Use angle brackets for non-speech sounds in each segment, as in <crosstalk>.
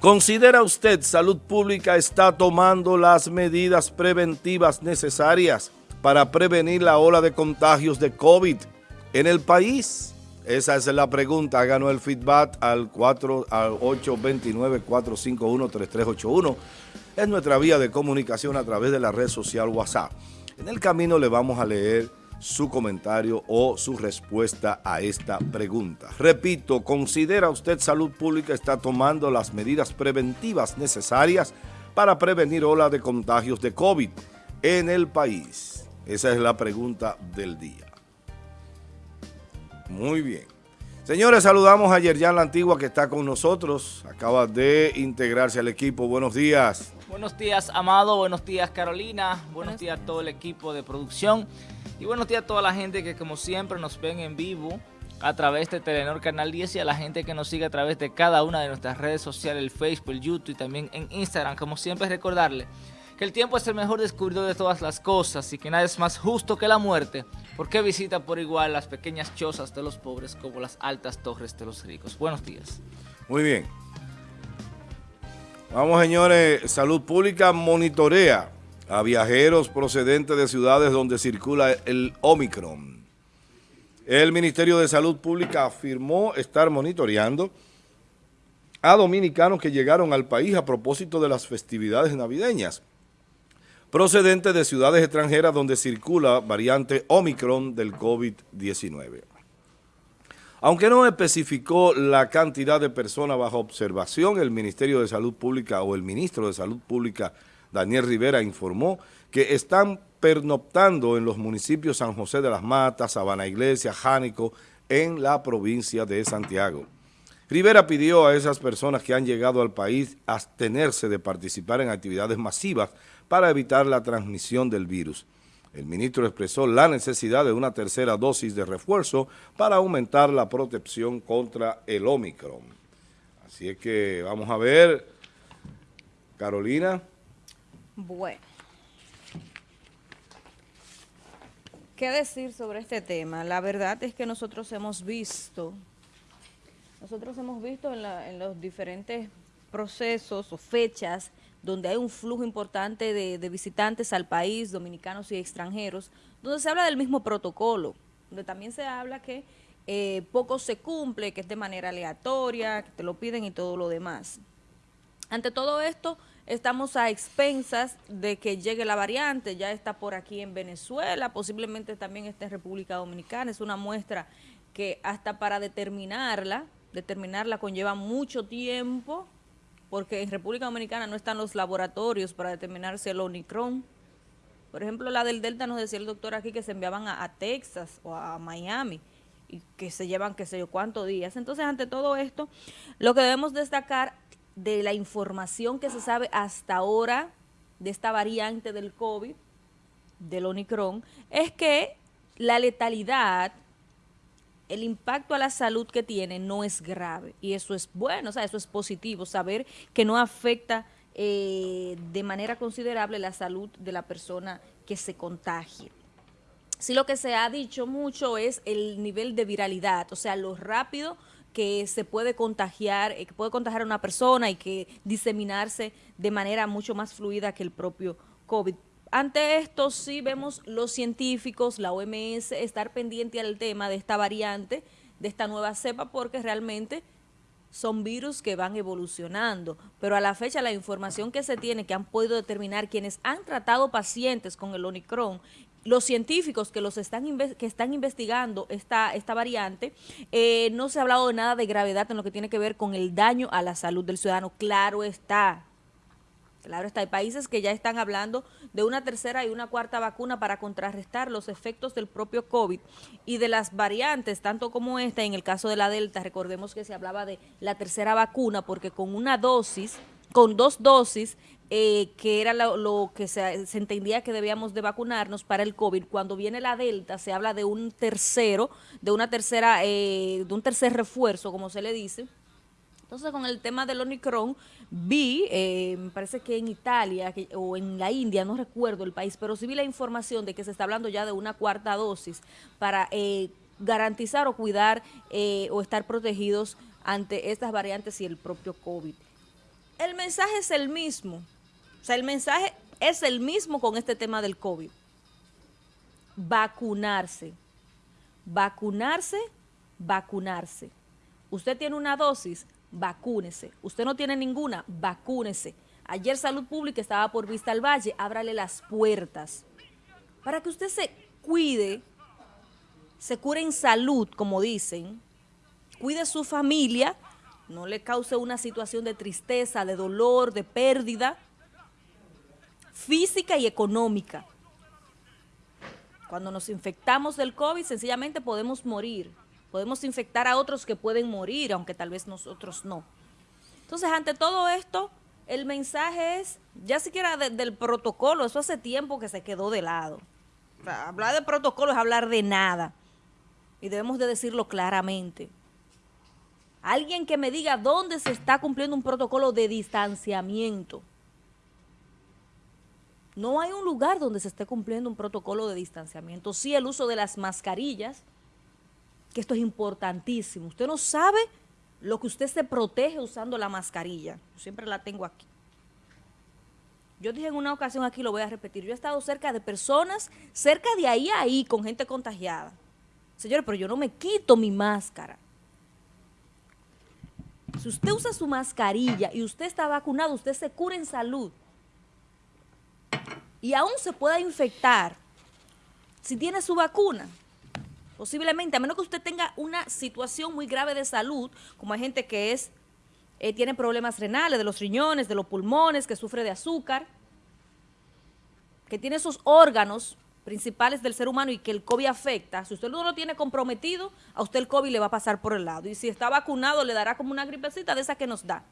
¿Considera usted salud pública está tomando las medidas preventivas necesarias para prevenir la ola de contagios de COVID en el país? Esa es la pregunta. Háganos el feedback al, 4, al 829-451-3381. Es nuestra vía de comunicación a través de la red social WhatsApp. En el camino le vamos a leer su comentario o su respuesta a esta pregunta. Repito, ¿considera usted salud pública está tomando las medidas preventivas necesarias para prevenir ola de contagios de COVID en el país? Esa es la pregunta del día. Muy bien. Señores, saludamos a Yerjan La Antigua que está con nosotros. Acaba de integrarse al equipo. Buenos días. Buenos días, Amado. Buenos días, Carolina. Buenos días a todo el equipo de producción. Y buenos días a toda la gente que como siempre nos ven en vivo a través de Telenor Canal 10 y a la gente que nos sigue a través de cada una de nuestras redes sociales, el Facebook, el YouTube y también en Instagram. Como siempre recordarle que el tiempo es el mejor descubridor de todas las cosas y que nada es más justo que la muerte, porque visita por igual las pequeñas chozas de los pobres como las altas torres de los ricos. Buenos días. Muy bien. Vamos señores, Salud Pública monitorea a viajeros procedentes de ciudades donde circula el Omicron. El Ministerio de Salud Pública afirmó estar monitoreando a dominicanos que llegaron al país a propósito de las festividades navideñas, procedentes de ciudades extranjeras donde circula variante Omicron del COVID-19. Aunque no especificó la cantidad de personas bajo observación, el Ministerio de Salud Pública o el Ministro de Salud Pública Daniel Rivera informó que están pernoctando en los municipios San José de las Matas, Sabana Iglesia, Jánico, en la provincia de Santiago. Rivera pidió a esas personas que han llegado al país abstenerse de participar en actividades masivas para evitar la transmisión del virus. El ministro expresó la necesidad de una tercera dosis de refuerzo para aumentar la protección contra el Omicron. Así es que vamos a ver, Carolina. Bueno. ¿Qué decir sobre este tema? La verdad es que nosotros hemos visto, nosotros hemos visto en, los diferentes procesos o fechas donde hay un flujo importante de, visitantes al país, dominicanos y extranjeros, donde se habla del mismo protocolo, donde también se habla que eh, poco se cumple, que es de manera aleatoria, que te lo piden y todo lo demás. Ante todo esto, estamos a expensas de que llegue la variante, ya está por aquí en Venezuela, posiblemente también está en República Dominicana, es una muestra que hasta para determinarla, determinarla conlleva mucho tiempo, porque en República Dominicana no están los laboratorios para determinar si el Omicron. Por ejemplo, la del Delta nos decía el doctor aquí que se enviaban a Texas o a Miami y que se llevan qué sé yo cuántos días. Entonces, ante todo esto, lo que debemos destacar de la información que se sabe hasta ahora de esta variante del COVID, del Omicron, es que la letalidad, el impacto a la salud que tiene no es grave. Y eso es bueno, o sea, eso es positivo, saber que no afecta eh, de manera considerable la salud de la persona que se contagie. Sí lo que se ha dicho mucho es el nivel de viralidad, o sea, lo rápido que se puede contagiar, eh, que puede contagiar a una persona y que diseminarse de manera mucho más fluida que el propio COVID. Ante esto sí vemos los científicos, la OMS, estar pendiente al tema de esta variante, de esta nueva cepa, porque realmente son virus que van evolucionando, pero a la fecha la información que se tiene, que han podido determinar quienes han tratado pacientes con el Omicron los científicos que los están que están investigando esta, esta variante, eh, no se ha hablado de nada de gravedad en lo que tiene que ver con el daño a la salud del ciudadano. Claro está, Claro está, hay países que ya están hablando de una tercera y una cuarta vacuna para contrarrestar los efectos del propio COVID y de las variantes, tanto como esta, en el caso de la Delta, recordemos que se hablaba de la tercera vacuna porque con una dosis, con dos dosis, eh, que era lo, que se, entendía que debíamos de vacunarnos para el COVID. Cuando viene la Delta se habla de un tercero, de una tercera, eh, de un tercer refuerzo, como se le dice. Entonces, con el tema del Omicron, vi, eh, me parece que en Italia o en la India, no recuerdo el país, pero sí vi la información de que se está hablando ya de una cuarta dosis para garantizar o cuidar o estar protegidos ante estas variantes y el propio COVID. El mensaje es el mismo. O sea, el mensaje es el mismo con este tema del COVID. Vacunarse. Vacunarse, vacunarse. Usted tiene una dosis, vacúnese. Usted no tiene ninguna, vacúnese. Ayer Salud Pública estaba por Vista al Valle, ábrale las puertas para que usted se cuide, se cure en salud, como dicen, cuide su familia, no le cause una situación de tristeza, de dolor, de pérdida física y económica. Cuando nos infectamos del COVID, sencillamente podemos morir. Podemos infectar a otros que pueden morir, aunque tal vez nosotros no. Entonces, ante todo esto, el mensaje es, ya siquiera del protocolo, eso hace tiempo que se quedó de lado. hablar de protocolo es hablar de nada. Y debemos de decirlo claramente. Alguien que me diga dónde se está cumpliendo un protocolo de distanciamiento. No hay un lugar donde se esté cumpliendo un protocolo de distanciamiento. Sí el uso de las mascarillas, que esto es importantísimo. Usted no sabe lo que usted se protege usando la mascarilla. Yo siempre la tengo aquí. Yo dije en una ocasión aquí, lo voy a repetir, yo he estado cerca de personas, cerca de ahí a ahí, con gente contagiada. Señores, pero yo no me quito mi máscara. Si usted usa su mascarilla y usted está vacunado, usted se cura en salud. Y aún se pueda infectar si tiene su vacuna. Posiblemente, a menos que usted tenga una situación muy grave de salud, como hay gente que es eh, tiene problemas renales, de los riñones, de los pulmones, que sufre de azúcar, que tiene esos órganos principales del ser humano y que el COVID afecta, si usted no lo tiene comprometido, a usted el COVID le va a pasar por el lado. Y si está vacunado, le dará como una gripecita de esa que nos da.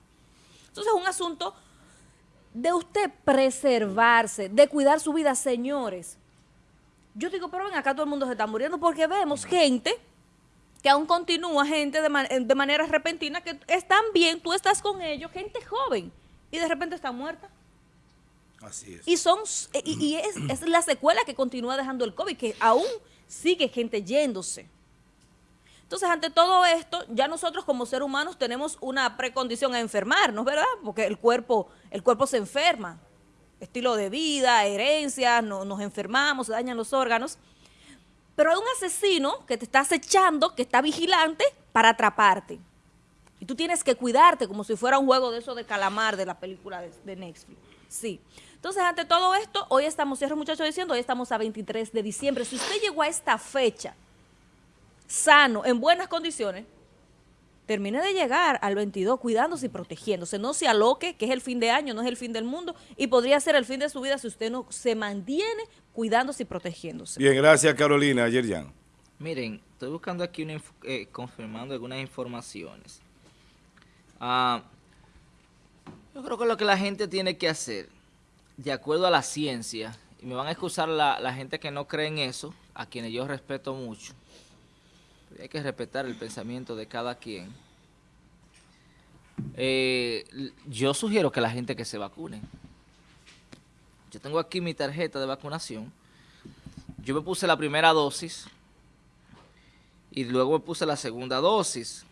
Entonces es un asunto de usted preservarse, de cuidar su vida, señores. Yo digo, pero ven, acá todo el mundo se está muriendo porque vemos gente que aún continúa, gente de, de manera repentina, que están bien, tú estás con ellos, gente joven, y de repente está muerta. Así es. Y, son, y, es, la secuela que continúa dejando el COVID, que aún sigue gente yéndose. Entonces, ante todo esto, ya nosotros como seres humanos tenemos una precondición a enfermarnos, ¿verdad? Porque el cuerpo, el cuerpo se enferma estilo de vida, herencias, no, nos enfermamos, se dañan los órganos. Pero hay un asesino que te está acechando, que está vigilante para atraparte. Y tú tienes que cuidarte como si fuera un juego de eso de calamar de la película de, Netflix. Sí. Entonces, ante todo esto, hoy estamos, cierro muchachos diciendo, hoy estamos a 23 de diciembre. Si usted llegó a esta fecha sano, en buenas condiciones, termine de llegar al 22 cuidándose y protegiéndose. No se aloque, que es el fin de año, no es el fin del mundo, y podría ser el fin de su vida si usted no se mantiene cuidándose y protegiéndose. Bien, gracias Carolina. Ayer ya. Miren, estoy buscando aquí, eh, confirmando algunas informaciones. Ah, yo creo que lo que la gente tiene que hacer, de acuerdo a la ciencia, y me van a excusar la, gente que no cree en eso, a quienes yo respeto mucho, hay que respetar el pensamiento de cada quien. Eh, yo sugiero que la gente que se vacune. Yo tengo aquí mi tarjeta de vacunación. Yo me puse la primera dosis y luego me puse la segunda dosis.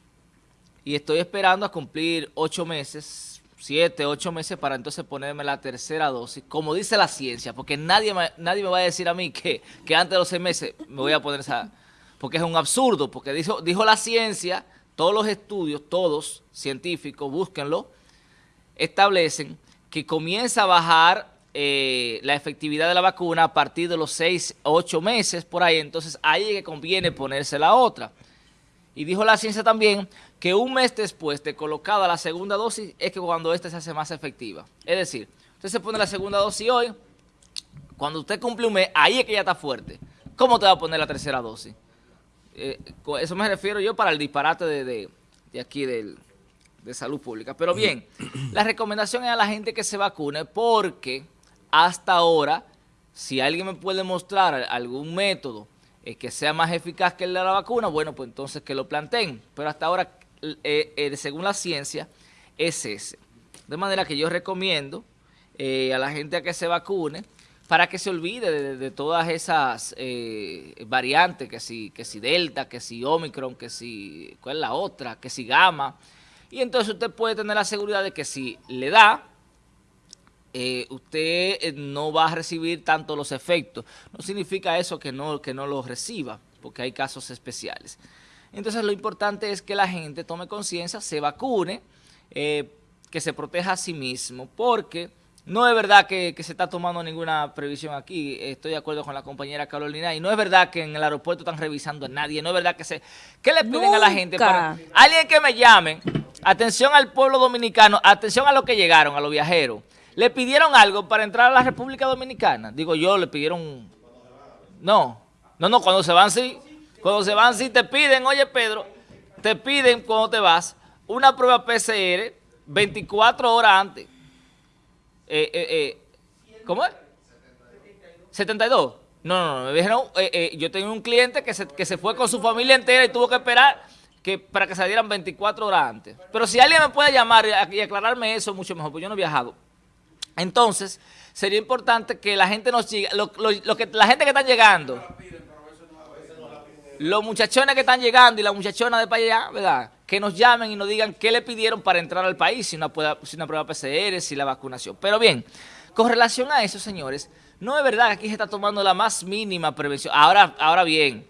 Y estoy esperando a cumplir ocho meses, siete, ocho meses para entonces ponerme la tercera dosis, como dice la ciencia, porque nadie me, nadie me va a decir a mí que, que antes de los seis meses me voy a poner esa porque es un absurdo, porque dijo, dijo la ciencia, todos los estudios, todos científicos, búsquenlo, establecen que comienza a bajar eh, la efectividad de la vacuna a partir de los 6 o 8 meses por ahí, entonces ahí es que conviene ponerse la otra. Y dijo la ciencia también que un mes después de colocada la segunda dosis es que cuando esta se hace más efectiva. Es decir, usted se pone la segunda dosis hoy, cuando usted cumple un mes, ahí es que ya está fuerte. ¿Cómo te va a poner la tercera dosis? Eh, eso me refiero yo para el disparate de, aquí de salud pública. Pero bien, <clears throat> la recomendación es a la gente que se vacune porque hasta ahora, si alguien me puede mostrar algún método eh, que sea más eficaz que el de la vacuna, bueno, pues entonces que lo planteen. Pero hasta ahora, eh, según la ciencia, es ese. De manera que yo recomiendo a la gente a que se vacune, para que se olvide de, todas esas eh, variantes, que si, que si Delta, que si Omicron, que si, ¿cuál es la otra? Que si Gamma, Y entonces usted puede tener la seguridad de que si le da, eh, usted eh, no va a recibir tanto los efectos. No significa eso que no, que no los reciba, porque hay casos especiales. Entonces lo importante es que la gente tome conciencia, se vacune, eh, que se proteja a sí mismo, porque no es verdad que, se está tomando ninguna previsión aquí, estoy de acuerdo con la compañera Carolina, y no es verdad que en el aeropuerto están revisando a nadie, no es verdad que se... ¿Qué le piden a la gente? Para, alguien que me llamen, atención al pueblo dominicano, atención a los que llegaron, a los viajeros, ¿Le pidieron algo para entrar a la República Dominicana? Digo yo, le pidieron... No, no, no, cuando se van sí. Cuando se van sí te piden, oye Pedro, te piden cuando te vas una prueba PCR 24 horas antes. Eh, eh, eh, ¿Cómo es? 72. No, no, no, me dijeron, yo tengo un cliente que se, que se fue con su familia entera y tuvo que esperar que para que salieran 24 horas antes. Pero si alguien me puede llamar y aclararme eso, mucho mejor, porque yo no he viajado. Entonces, sería importante que la gente nos siga, lo, que, la gente que está llegando, los muchachones que están llegando y las muchachonas de para allá, ¿verdad? Que nos llamen y nos digan qué le pidieron para entrar al país, si una, si una prueba PCR, si la vacunación. Pero bien, con relación a eso, señores, no es verdad que aquí se está tomando la más mínima prevención. Ahora, ahora bien,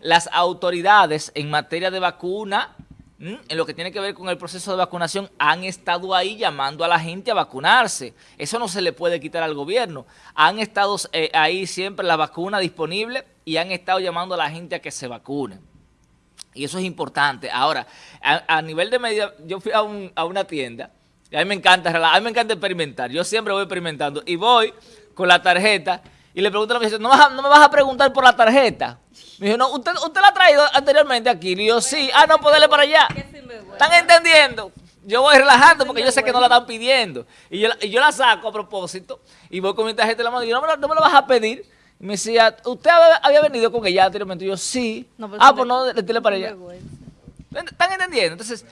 las autoridades en materia de vacuna en lo que tiene que ver con el proceso de vacunación, han estado ahí llamando a la gente a vacunarse. Eso no se le puede quitar al gobierno. Han estado eh, ahí siempre la vacuna disponible y han estado llamando a la gente a que se vacune. Y eso es importante. Ahora, a, nivel de medida, yo fui a, una tienda, y a mí me encanta, a mí me encanta experimentar. Yo siempre voy experimentando y voy con la tarjeta y le pregunto a la ¿no, ¿no me vas a preguntar por la tarjeta? Me dijo, no, usted, usted la ha traído anteriormente aquí. Y yo, sí. Ah, no, pues para allá. ¿Están entendiendo? Yo voy relajando porque yo sé que no la están pidiendo. Y yo, y yo la saco a propósito y voy con mi tarjeta en la mano y yo, no me, no me lo vas a pedir. Y me decía, ¿usted había venido con ella anteriormente? Y yo, sí. Pues, ah, pues no, le para allá. ¿Están entendiendo? Entonces,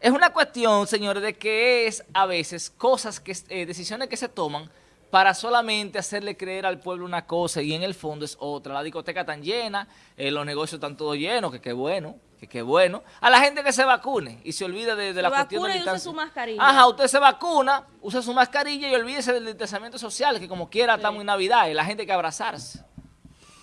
es una cuestión, señores, de que es a veces cosas, que eh, decisiones que se toman para solamente hacerle creer al pueblo una cosa y en el fondo es otra. La discoteca está llena, eh, los negocios están todos llenos, que qué bueno, que qué bueno. A la gente que se vacune y se olvide de, la cuestión de y use su mascarilla. Ajá, usted se vacuna, usa su mascarilla y olvídese del distanciamiento social, que como quiera estamos en Navidad y la gente hay que abrazarse.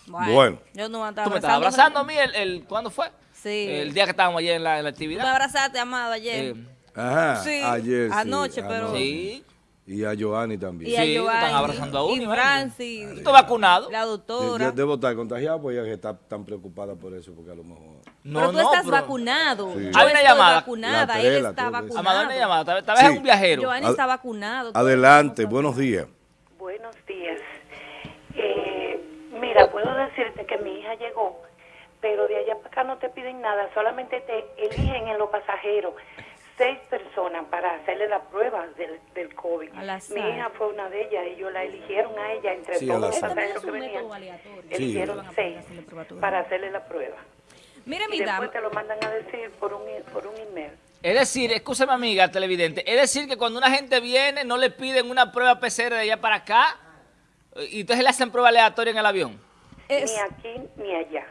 Bueno. Yo no me ¿Tú me estabas abrazando a mí el, el, ¿cuándo fue? Sí. El día que estábamos ayer en la, actividad. me abrazaste, amado, ayer. Eh, Ajá, sí, ayer Anoche, pero... Sí. Y a Giovanni también. Y a Giovanni, están abrazando a uno. Y Francis. ¿Estás vacunado? La doctora. debo estar contagiado porque ella está tan preocupada por eso, porque a lo mejor... No, pero tú estás vacunado. Sí. Hay una llamada. vacunada, él está vacunado. Amado, una llamada. Tal vez es un viajero. Giovanni está vacunado. Adelante, buenos días. Buenos días. Eh, mira, puedo decirte que mi hija llegó, pero de allá para acá no te piden nada, solamente te eligen en los pasajeros seis personas para hacerle la prueba del, del COVID. Mi hija fue una de ellas, ellos la eligieron a ella entre todos los pasajeros que venían. Eligieron seis para hacerle la prueba. Mire, mi y después te lo mandan a decir por un, por un email. Es decir, escúchame amiga televidente, es decir que cuando una gente viene no le piden una prueba PCR de allá para acá y entonces le hacen prueba aleatoria en el avión. Ni aquí ni allá.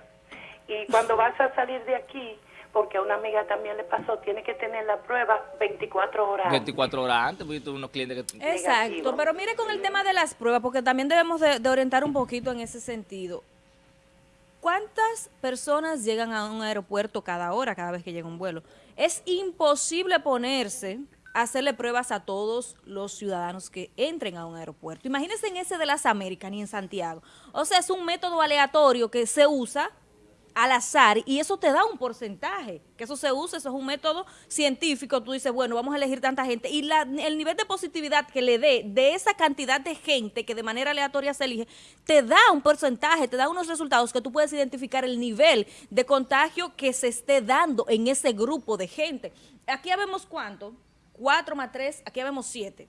Y cuando vas a salir de aquí porque a una amiga también le pasó, tiene que tener la prueba 24 horas 24 horas antes, porque yo tuve unos clientes que... Exacto, pero mire con el tema de las pruebas, porque también debemos de, orientar un poquito en ese sentido. ¿Cuántas personas llegan a un aeropuerto cada hora, cada vez que llega un vuelo? Es imposible ponerse a hacerle pruebas a todos los ciudadanos que entren a un aeropuerto. Imagínense en ese de las Américas ni en Santiago. O sea, es un método aleatorio que se usa al azar y eso te da un porcentaje, que eso se usa, eso es un método científico, tú dices, bueno, vamos a elegir tanta gente y el nivel de positividad que le dé de esa cantidad de gente que de manera aleatoria se elige, te da un porcentaje, te da unos resultados que tú puedes identificar el nivel de contagio que se esté dando en ese grupo de gente. Aquí vemos cuánto, cuatro más tres, aquí vemos siete.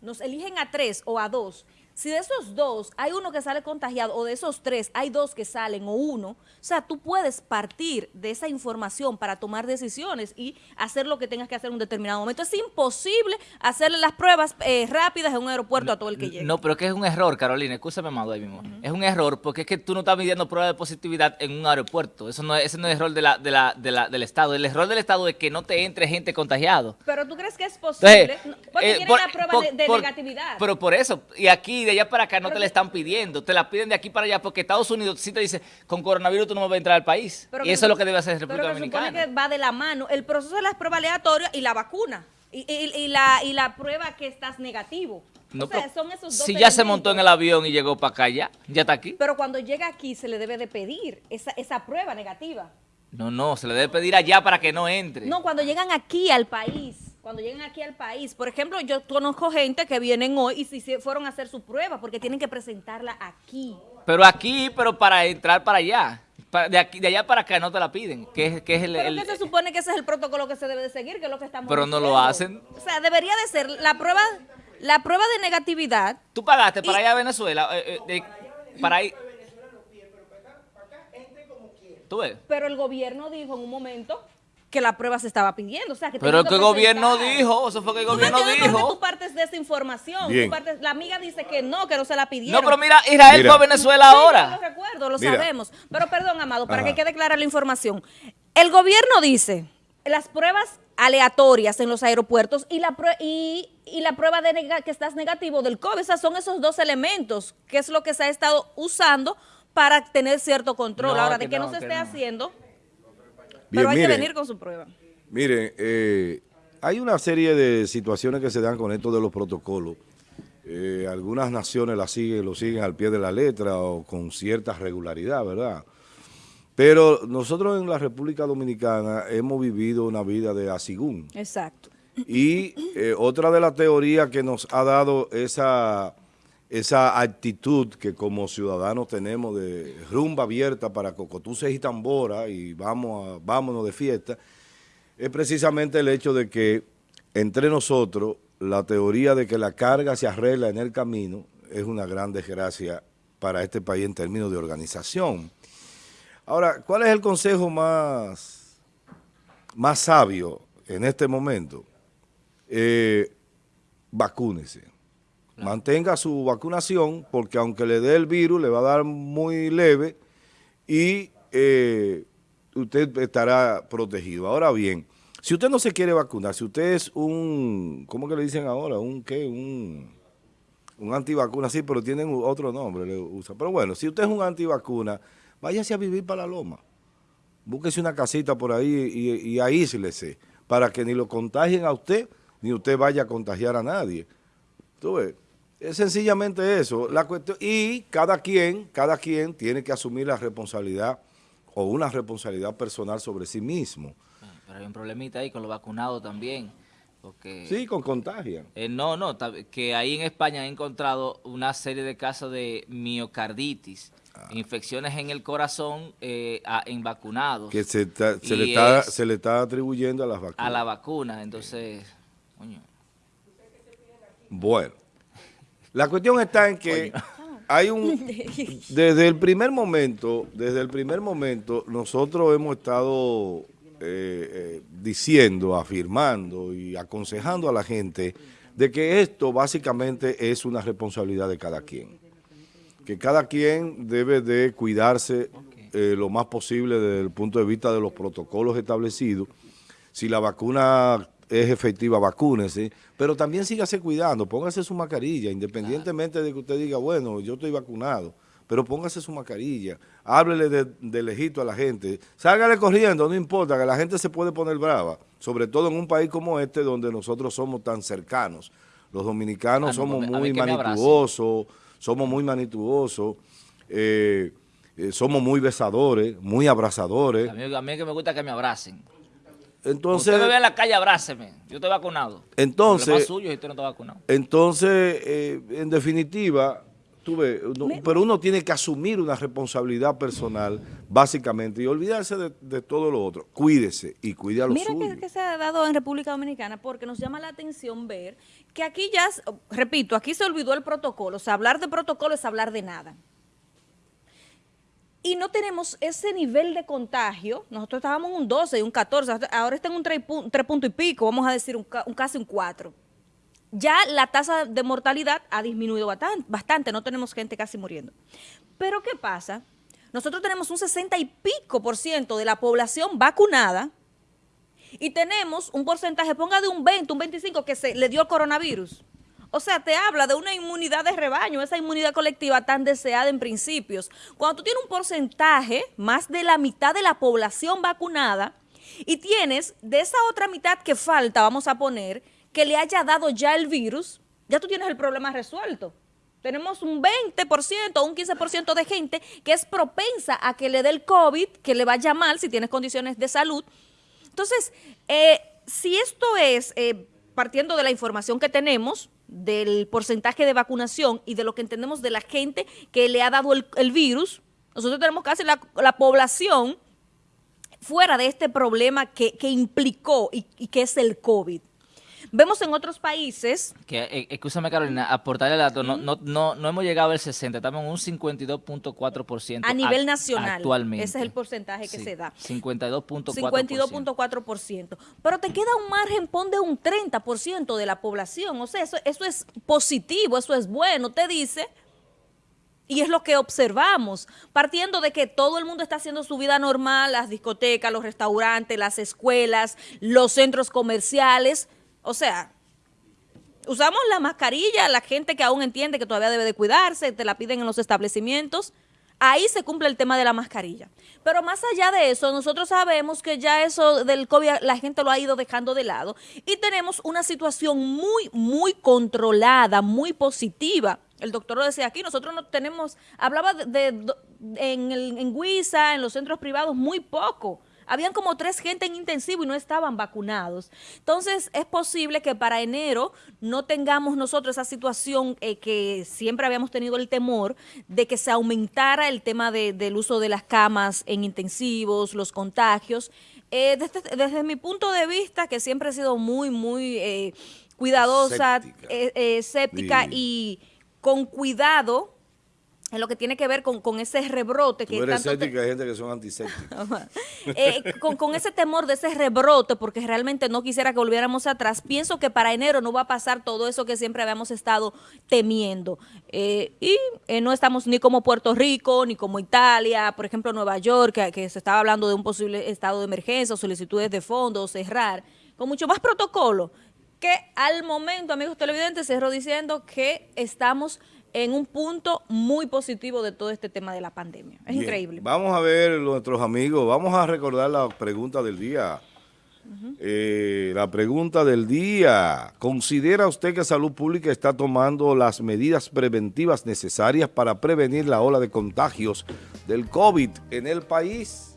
Nos eligen a tres o a dos Si de esos dos hay uno que sale contagiado o de esos tres hay dos que salen o uno, o sea, tú puedes partir de esa información para tomar decisiones y hacer lo que tengas que hacer en un determinado momento. Es imposible hacerle las pruebas eh, rápidas en un aeropuerto a todo el que llegue. No, pero es que es un error, Carolina, escúchame, Amado, ahí mismo. Es un error porque es que tú no estás midiendo pruebas de positividad en un aeropuerto. Eso no es, ese no es el error de la, de la, de la, del Estado. El error del Estado es que no te entre gente contagiado. Pero tú crees que es posible, Entonces, porque eh, por- la prueba por- de, de por- negatividad. Pero por eso, y aquí de allá para acá no Pero te la están pidiendo, te la piden de aquí para allá porque Estados Unidos sí te dice, con coronavirus tú no vas a entrar al país. Pero y que eso es lo que debe hacer pero República que se supone Dominicana. que va de la mano el proceso de las pruebas aleatorias y la vacuna. Y, y- y la, y la prueba que estás negativo. No, o sea, pero son esos dos si ya se montó en el avión y llegó para acá ya, ya está aquí. Pero cuando llega aquí se le debe de pedir esa, esa prueba negativa. No, no, se le debe pedir allá para que no entre. No, cuando llegan aquí al país, cuando llegan aquí al país, por ejemplo, yo conozco gente que vienen hoy y si se fueron a hacer su prueba porque tienen que presentarla aquí. Pero aquí, pero para entrar para allá. De, aquí, de allá para acá no te la piden. Que es, que es el, Pero el- que se supone que ese es el protocolo que se debe de seguir, que es lo que estamos Pero no lo hacen. O sea, debería de ser la prueba, la prueba de negatividad. Tú pagaste para ir a Venezuela. eh, eh, de- para ir. ¿Tú ves? Pero el gobierno dijo en un momento que la prueba se estaba pidiendo. O sea, que Pero tenían que el gobierno dijo, eso fue que el ¿Tú gobierno qué dijo. tú partes de esa información? Bien. Tú partes- la amiga dice que no, que no se la pidieron. No, pero mira, Israel Mira. fue a Venezuela Sí, ahora. Yo lo recuerdo, lo Mira. sabemos. Pero perdón, Amado, para Ajá. que quede clara la información. El gobierno dice, las pruebas aleatorias en los aeropuertos y la, prue- y, y la prueba de nega- que estás negativo del COVID, esas son esos dos elementos, que es lo que se ha estado usando para tener cierto control. No, Ahora, que de que no, no, se que esté no. haciendo, Bien, pero hay que miren, venir con su prueba. Miren, eh, hay una serie de situaciones que se dan con esto de los protocolos. Eh, algunas naciones la siguen, lo siguen al pie de la letra o con cierta regularidad, ¿verdad? Pero nosotros en la República Dominicana hemos vivido una vida de asigún. Exacto. Y eh, otra de las teorías que nos ha dado esa, esa actitud que como ciudadanos tenemos de rumba abierta para cocotuces y tambora y vamos a, vámonos de fiesta, es precisamente el hecho de que entre nosotros la teoría de que la carga se arregla en el camino es una gran desgracia para este país en términos de organización. Ahora, ¿cuál es el consejo más, más sabio en este momento? Eh, vacúnese. Mantenga su vacunación porque aunque le dé el virus, le va a dar muy leve y eh, usted estará protegido. Ahora bien, si usted no se quiere vacunar, si usted es un, ¿cómo que le dicen ahora? ¿Un qué? Un, un antivacuna, sí, pero tienen otro nombre, le usa. Pero bueno, si usted es un antivacuna, váyase a vivir para la loma. Búsquese una casita por ahí y, y aíslese para que ni lo contagien a usted, ni usted vaya a contagiar a nadie. ¿Tú ves? Es sencillamente eso. La cuestión, y cada quien, cada quien tiene que asumir la responsabilidad o una responsabilidad personal sobre sí mismo. Pero hay un problemita ahí con los vacunados también. Porque Sí, con contagian. Eh, no, no, que ahí en España han encontrado una serie de casos de miocarditis, Ah. infecciones en el corazón eh, a- en vacunados Que se, se, le está, es- se le está atribuyendo a las vacunas. a la vacuna. Entonces, coño, Bueno, la cuestión está en que hay un <laughs> desde el primer momento, desde el primer momento nosotros hemos estado eh, eh, diciendo, afirmando y aconsejando a la gente de que esto básicamente es una responsabilidad de cada quien, que cada quien debe de cuidarse eh, lo más posible desde el punto de vista de los protocolos establecidos. Si la vacuna es efectiva, vacúnese, pero también sígase cuidando, póngase su mascarilla, independientemente de que usted diga, bueno, yo estoy vacunado, pero póngase su mascarilla, háblele de, de lejito a la gente, sálgale corriendo, no importa, que la gente se puede poner brava, sobre todo en un país como este donde nosotros somos tan cercanos. Los dominicanos no, somos muy manituosos, somos muy manituosos, eh, eh, somos muy besadores, muy abrazadores. a mí, a mí es que me gusta que me abracen. Entonces, usted me ve en la calle, abráceme. Yo estoy vacunado. Entonces- es suyo si usted no está vacunado. Entonces, eh, en definitiva, Tuve, pero uno tiene que asumir una responsabilidad personal, básicamente, y olvidarse de, todo lo otro. Cuídese y cuide a los Mira que, que, se ha dado en República Dominicana, porque nos llama la atención ver que aquí ya, repito, aquí se olvidó el protocolo. O sea, hablar de protocolo es hablar de nada. Y no tenemos ese nivel de contagio. Nosotros estábamos en un 12 y un 14, ahora está en un 3, punto y pico, vamos a decir un, un casi un 4 ya la tasa de mortalidad ha disminuido bastante, no tenemos gente casi muriendo. Pero ¿qué pasa? Nosotros tenemos un 60 y pico por ciento de la población vacunada y tenemos un porcentaje, ponga de un 20, un 25 que se le dio el coronavirus. O sea, te habla de una inmunidad de rebaño, esa inmunidad colectiva tan deseada en principios. Cuando tú tienes un porcentaje, más de la mitad de la población vacunada, y tienes de esa otra mitad que falta, vamos a poner, que le haya dado ya el virus, ya tú tienes el problema resuelto. Tenemos un 20% o un 15% de gente que es propensa a que le dé el COVID, que le vaya mal si tienes condiciones de salud. Entonces, eh, si esto es, eh, partiendo de la información que tenemos, del porcentaje de vacunación y de lo que entendemos de la gente que le ha dado el, virus, nosotros tenemos casi la, población fuera de este problema que, implicó y que es el COVID. Vemos en otros países... Que, eh, escúchame Carolina, aportarle el dato, no, no, no, no hemos llegado al 60, estamos en un 52.4%. A nivel nacional. Actualmente. Ese es el porcentaje que se da. 52.4%. 52.4%. Pero te queda un margen, pon de un 30% de la población. O sea, eso, eso es positivo, eso es bueno. Te dice... Y es lo que observamos, partiendo de que todo el mundo está haciendo su vida normal, las discotecas, los restaurantes, las escuelas, los centros comerciales, o sea, usamos la mascarilla, la gente que aún entiende que todavía debe de cuidarse, te la piden en los establecimientos, ahí se cumple el tema de la mascarilla. Pero más allá de eso, nosotros sabemos que ya eso del COVID la gente lo ha ido dejando de lado y tenemos una situación muy, muy controlada, muy positiva. El doctor lo decía aquí, nosotros no tenemos, hablaba de, en, el, en Huiza, en los centros privados, muy poco. Habían como tres gente en intensivo y no estaban vacunados. Entonces, es posible que para enero no tengamos nosotros esa situación eh, que siempre habíamos tenido el temor de que se aumentara el tema del uso de las camas en intensivos, los contagios. Eh, desde, mi punto de vista, que siempre he sido muy, muy eh, cuidadosa, escéptica y con cuidado en lo que tiene que ver con, ese rebrote. que eres hay gente que son antisépticos. <laughs> Eh, con, ese temor de ese rebrote, porque realmente no quisiera que volviéramos atrás, pienso que para enero no va a pasar todo eso que siempre habíamos estado temiendo. Eh, y eh, no estamos ni como Puerto Rico, ni como Italia, por ejemplo Nueva York, que, que se estaba hablando de un posible estado de emergencia, solicitudes de fondos, cerrar, con mucho más protocolo que al momento, amigos televidentes, cerró diciendo que estamos en un punto muy positivo de todo este tema de la pandemia. Es increíble. Vamos a ver, nuestros amigos, vamos a recordar la pregunta del día. Eh, la pregunta del día. ¿Considera usted que Salud Pública está tomando las medidas preventivas necesarias para prevenir la ola de contagios del COVID en el país?